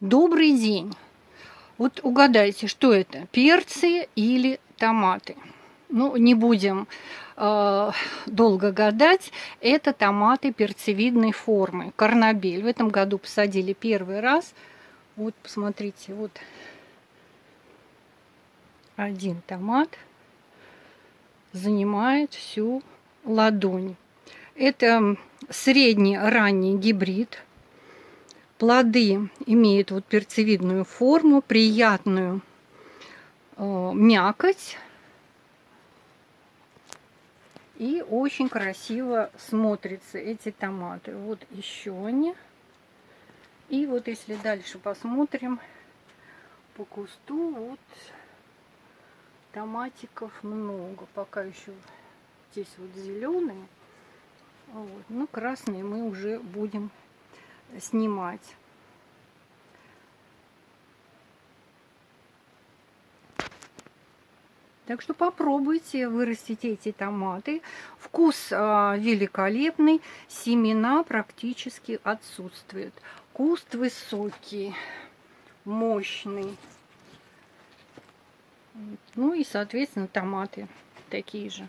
Добрый день! Вот угадайте, что это, перцы или томаты? Ну, не будем э, долго гадать. Это томаты перцевидной формы, карнабель. В этом году посадили первый раз. Вот, посмотрите, вот один томат занимает всю ладонь. Это средний ранний гибрид Плоды имеют вот перцевидную форму, приятную э, мякоть. И очень красиво смотрятся эти томаты. Вот еще они. И вот если дальше посмотрим по кусту, вот томатиков много. Пока еще здесь вот зеленые. Вот. Ну, красные мы уже будем снимать. Так что попробуйте вырастить эти томаты. Вкус а, великолепный, семена практически отсутствуют. Куст высокий, мощный. Ну и, соответственно, томаты такие же.